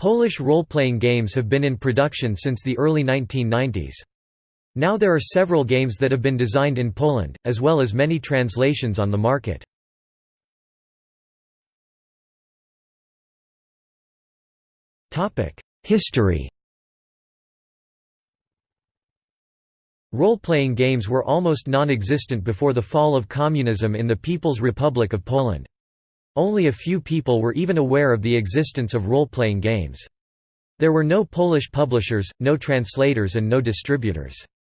Polish role-playing games have been in production since the early 1990s. Now there are several games that have been designed in Poland, as well as many translations on the market. History Role-playing games were almost non-existent before the fall of communism in the People's Republic of Poland. Only a few people were even aware of the existence of role-playing games. There were no Polish publishers, no translators and no distributors.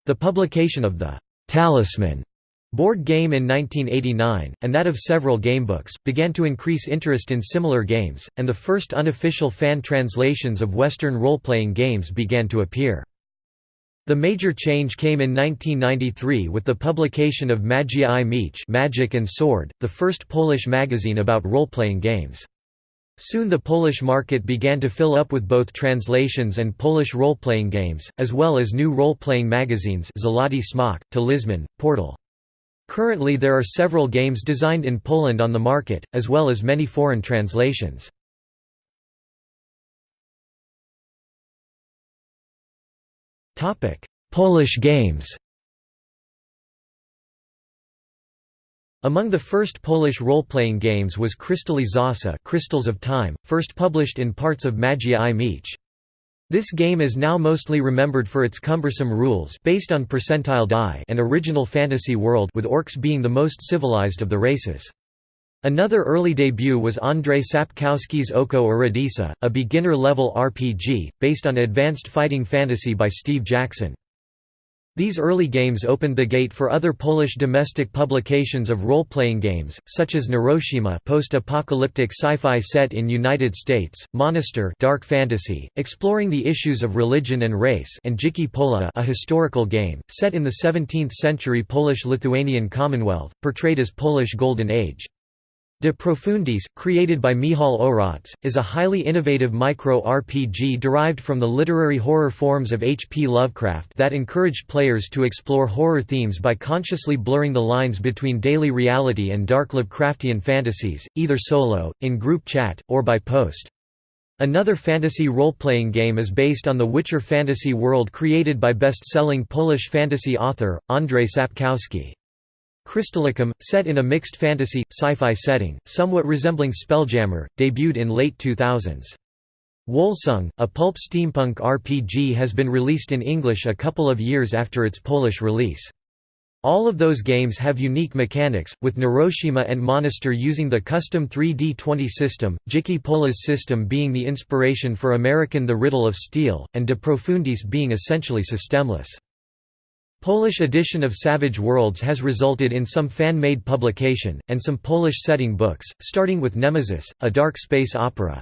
The publication of the «Talisman» board game in 1989, and that of several gamebooks, began to increase interest in similar games, and the first unofficial fan translations of Western role-playing games began to appear. The major change came in 1993 with the publication of Magia i Miecz Magic and Sword, the first Polish magazine about role-playing games. Soon the Polish market began to fill up with both translations and Polish role-playing games, as well as new role-playing magazines Złoty Smok, Talizman, Portal. Currently there are several games designed in Poland on the market, as well as many foreign translations. Polish games Among the first Polish role-playing games was Kryształy Czasu Crystals of Time, first published in parts of Magia i Miecz. This game is now mostly remembered for its cumbersome rules based on percentile die and original fantasy world with orcs being the most civilized of the races. Another early debut was Andrzej Sapkowski's Oko Irodysa, a beginner-level RPG, based on advanced fighting fantasy by Steve Jackson. These early games opened the gate for other Polish domestic publications of role-playing games, such as Neuroshima post-apocalyptic sci-fi set in United States, Monastyr dark fantasy, exploring the issues of religion and race and Dzikie Pola a historical game, set in the 17th-century Polish-Lithuanian Commonwealth, portrayed as Polish Golden Age. De Profundis, created by Michał Oracz, is a highly innovative micro-RPG derived from the literary horror forms of H. P. Lovecraft that encouraged players to explore horror themes by consciously blurring the lines between daily reality and dark Lovecraftian fantasies, either solo, in group chat, or by post. Another fantasy role-playing game is based on the Witcher fantasy world created by best-selling Polish fantasy author, Andrzej Sapkowski. Crystallicum, set in a mixed fantasy, sci-fi setting, somewhat resembling Spelljammer, debuted in late 2000s. Wolsung, a pulp steampunk RPG has been released in English a couple of years after its Polish release. All of those games have unique mechanics, with Neuroshima and Monastyr using the custom 3D20 system, Dzikie Pola's system being the inspiration for American The Riddle of Steel, and De Profundis being essentially systemless. Polish edition of Savage Worlds has resulted in some fan-made publication, and some Polish setting books, starting with Nemesis, a dark space opera.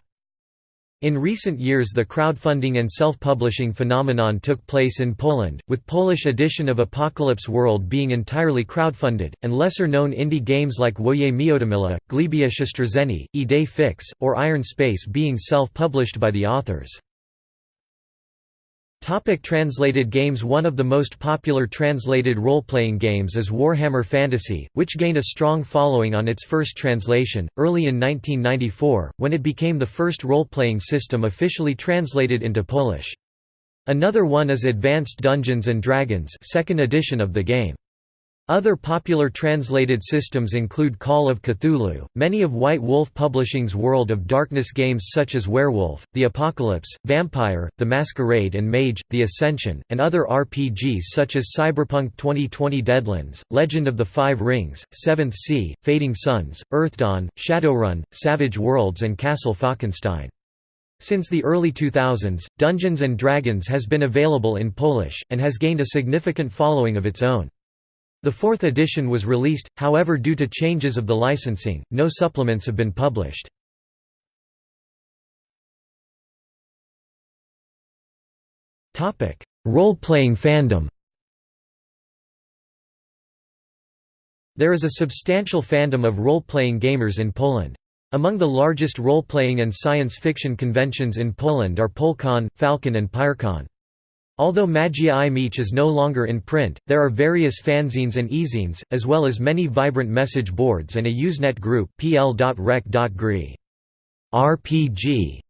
In recent years the crowdfunding and self-publishing phenomenon took place in Poland, with Polish edition of Apocalypse World being entirely crowdfunded, and lesser-known indie games like Woje Miodomila, Glebia Siostrzeni, Idée Fix, or Iron Space being self-published by the authors. Topic translated games One of the most popular translated role-playing games is Warhammer Fantasy, which gained a strong following on its first translation, early in 1994, when it became the first role-playing system officially translated into Polish. Another one is Advanced Dungeons & Dragons second edition of the game. Other popular translated systems include Call of Cthulhu, many of White Wolf Publishing's World of Darkness games such as Werewolf, The Apocalypse, Vampire, The Masquerade and Mage, The Ascension, and other RPGs such as Cyberpunk 2020 Deadlands, Legend of the Five Rings, Seventh Sea, Fading Suns, Earthdawn, Shadowrun, Savage Worlds and Castle Falkenstein. Since the early 2000s, Dungeons & Dragons has been available in Polish, and has gained a significant following of its own. The fourth edition was released, however due to changes of the licensing, no supplements have been published. Role-playing fandom There is a substantial fandom of role-playing gamers in Poland. Among the largest role-playing and science fiction conventions in Poland are PolCon, Falcon and Pyrkon. Although Magia i Miecz is no longer in print, there are various fanzines and e-zines, as well as many vibrant message boards and a Usenet group. RPG